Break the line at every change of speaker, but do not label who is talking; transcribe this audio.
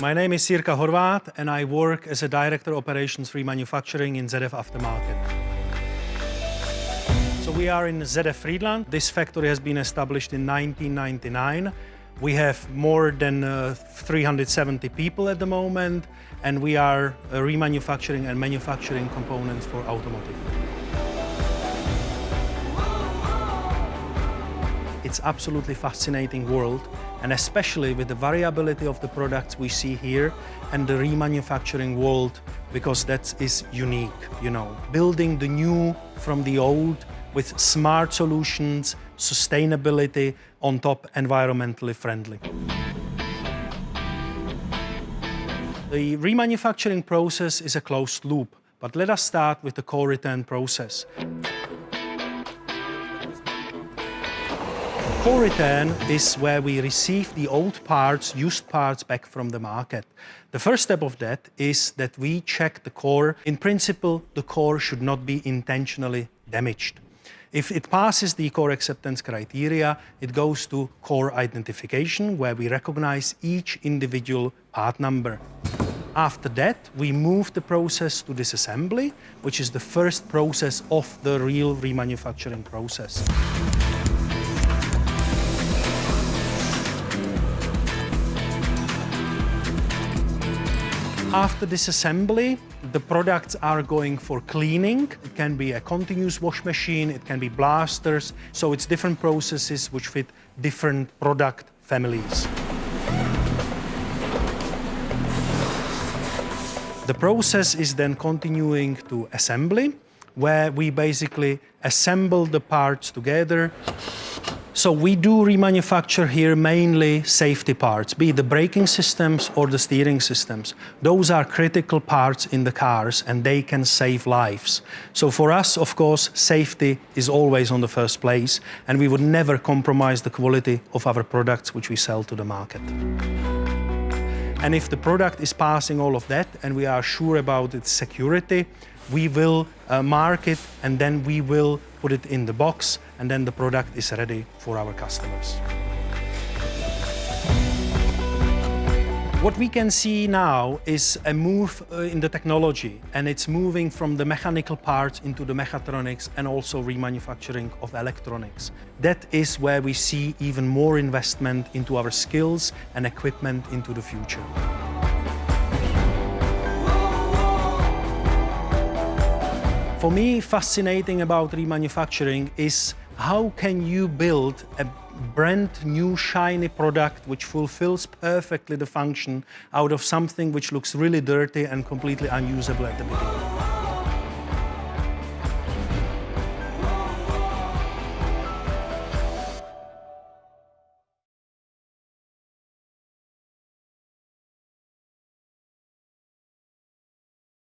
My name is Jirka Horvat and I work as a Director Operations for Remanufacturing in ZF Aftermarket. So we are in ZF Friedland. This factory has been established in 1999. We have more than uh, 370 people at the moment and we are uh, remanufacturing and manufacturing components for automotive. It's absolutely fascinating world and especially with the variability of the products we see here and the remanufacturing world because that is unique, you know. Building the new from the old with smart solutions, sustainability, on top environmentally friendly. The remanufacturing process is a closed loop, but let us start with the core return process. Core return is where we receive the old parts, used parts back from the market. The first step of that is that we check the core. In principle, the core should not be intentionally damaged. If it passes the core acceptance criteria, it goes to core identification, where we recognize each individual part number. After that, we move the process to disassembly, which is the first process of the real remanufacturing process. After disassembly, the products are going for cleaning. It can be a continuous wash machine, it can be blasters. So it's different processes which fit different product families. The process is then continuing to assembly, where we basically assemble the parts together so we do remanufacture here mainly safety parts, be it the braking systems or the steering systems. Those are critical parts in the cars and they can save lives. So for us, of course, safety is always on the first place and we would never compromise the quality of our products which we sell to the market. And if the product is passing all of that and we are sure about its security, we will uh, mark it and then we will put it in the box and then the product is ready for our customers. What we can see now is a move uh, in the technology and it's moving from the mechanical parts into the mechatronics and also remanufacturing of electronics. That is where we see even more investment into our skills and equipment into the future. For me, fascinating about remanufacturing is how can you build a brand new shiny product which fulfills perfectly the function out of something which looks really dirty and completely unusable at the beginning.